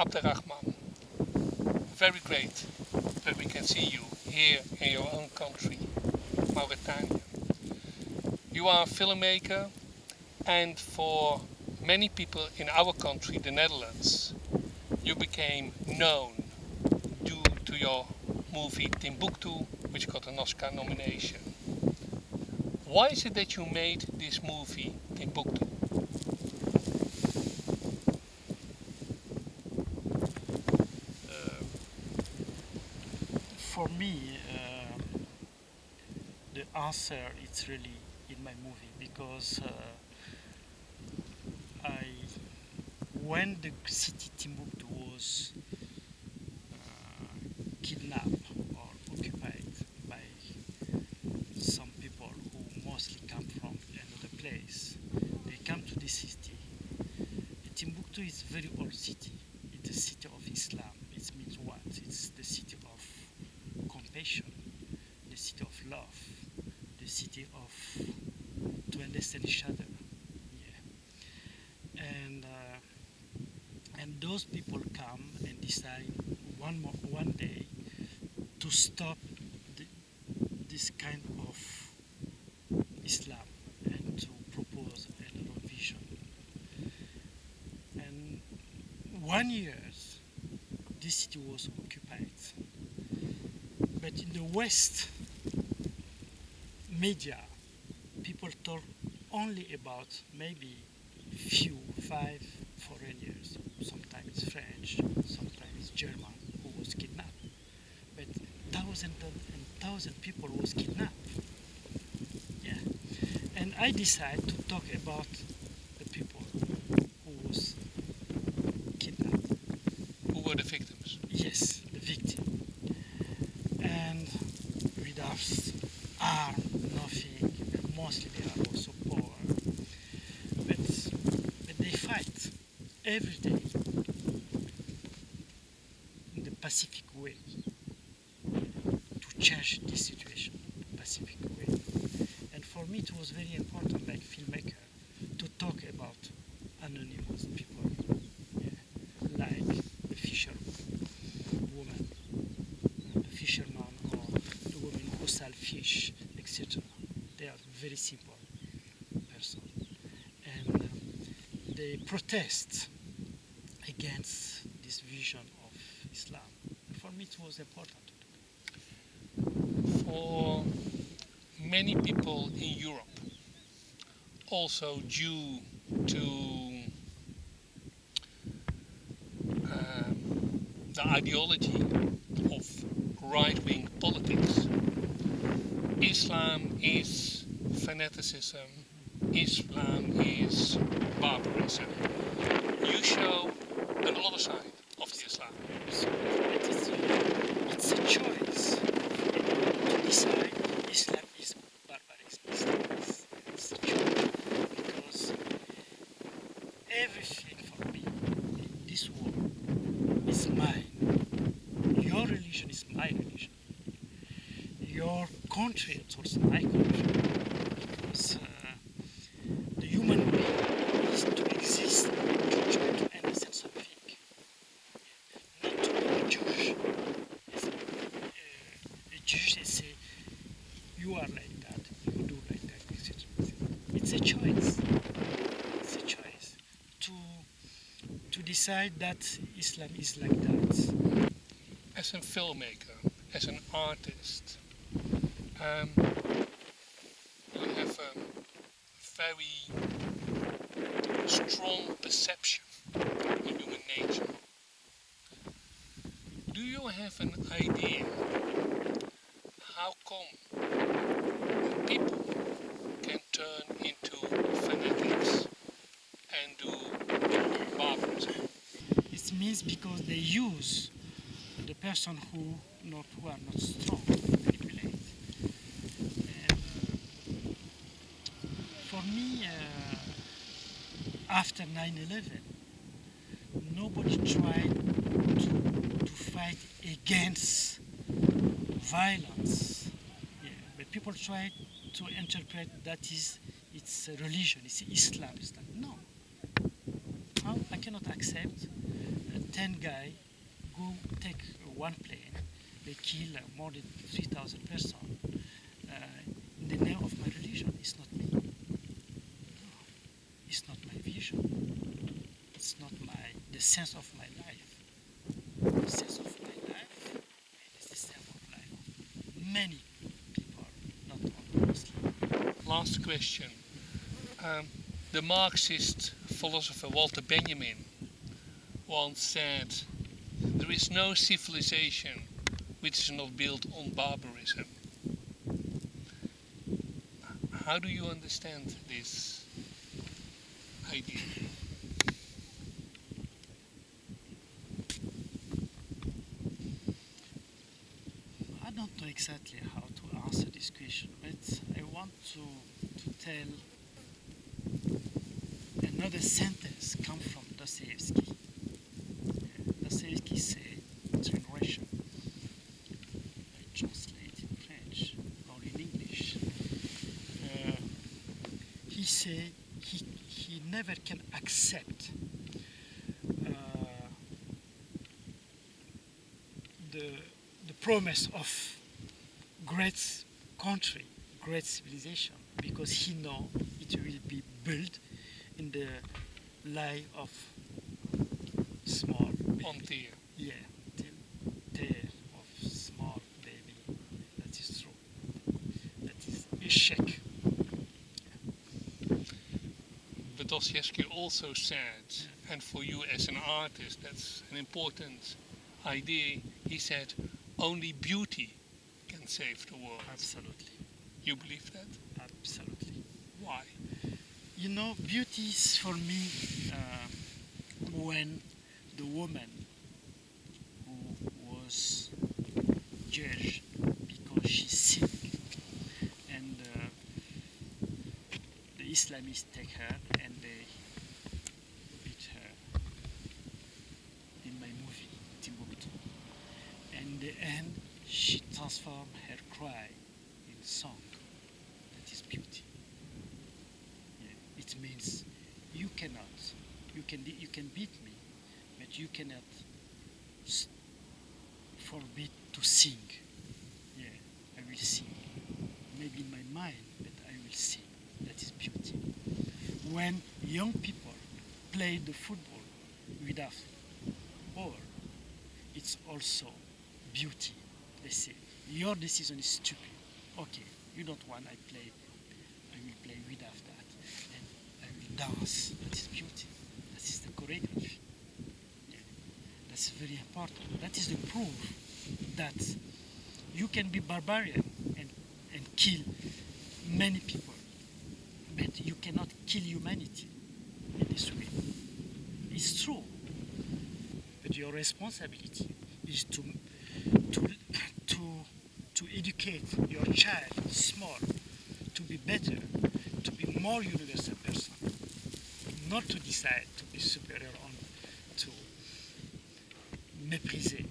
Abderrahman, very great that we can see you here in your own country, Mauritania. You are a filmmaker and for many people in our country, the Netherlands, you became known due to your movie Timbuktu, which got an Oscar nomination. Why is it that you made this movie Timbuktu? Uh, for me, uh, the answer is really in my movie because uh, I, when the city Timbuktu was uh, kidnapped or occupied by some people who mostly come from another place, they come to this city. Timbuktu is a very old city. It's the city of Islam. It means what? It's the city of the city of love, the city of to understand each other. Yeah. And uh, and those people come and decide one more, one day to stop the, this kind of Islam and to propose another vision. And one year, this city was occupied. But in the West media, people talk only about maybe few, five foreigners, sometimes French, sometimes German, who was kidnapped. But thousands and thousands people was kidnapped. Yeah. And I decided to talk about the people who was kidnapped. Who were the victims? Yes, the victim. And without arm, nothing, mostly they are also poor. But, but they fight every day in the Pacific way. To change this situation, Pacific way. And for me it was very important, like filmmaker, to talk about anonymous people, yeah, like the fisher woman, the fisherman, or the woman who sell fish, etc. They are very simple person, and um, they protest against this vision of Islam. For me, it was important. For many people in Europe, also due to um, the ideology of right-wing politics, Islam is fanaticism, Islam is barbarism. You show another side of the Islam. It is, it's a choice to decide Islam is barbarism. It's a choice because everything for me in this world is mine. Your religion is my religion. Your country is also my country. Because uh, the human being is to exist to try to understand something not to be a Jewish. It's, uh, they say, you are like that, you do like that, etc. It's a choice. It's a choice to to decide that Islam is like that. As a filmmaker, as an artist, um, you have a very strong perception of human nature. Do you have an idea how come people can turn into fanatics and do barbarism? It means because they use the person who not who are not strong manipulate. And, uh, for me, uh, after 9/11, nobody tried to, to fight against violence. Yeah, but people tried to interpret that is it's religion, it's Islam. Islam. No, I cannot accept that ten guy go take one plane, they kill more than 3,000 persons uh, in the name of my religion. It's not me. It's not my vision. It's not my the sense of my life. The sense of my life is the sense of life many people, not only Muslims. Last question. Um, the Marxist philosopher Walter Benjamin once said, There is no civilization which is not built on barbarism. How do you understand this idea? I don't know exactly how to answer this question, but I want to, to tell another sentence come from Dostoevsky. Dostoevsky said, it's in Russian, I translate in French or in English. Uh, he said he, he never can accept uh, the, the promise of great country, great civilization, because he know it will be built in the life of small baby. On dear. Yeah, the day of small baby. That is true. That is a shake. Dostoevsky also said, and for you as an artist, that's an important idea. He said, only beauty can save the world. Absolutely, You believe that? absolutely. Why? You know, beauty is for me uh, when the woman who was judged because she sinned and uh, the Islamists take her and they beat her in my movie Timbuktu. And uh, in the end, she transformed her cry in song. That is beauty. Yeah, it means you cannot, you can, you can beat me, but you cannot forbid to sing. Yeah, I will sing. Maybe in my mind, but I will sing. That is beauty. When young people play the football without ball, it's also beauty. They say, your decision is stupid. Okay, you don't want I play, I will play without that. And I will dance. That is beauty. That is the choreography. Yeah. That's very important. That is the proof that you can be barbarian and, and kill many people, but you cannot kill humanity in this way. It's true. But your responsibility is to to to to educate your child small to be better, to be more universal person, not to decide to be superior on to mépriser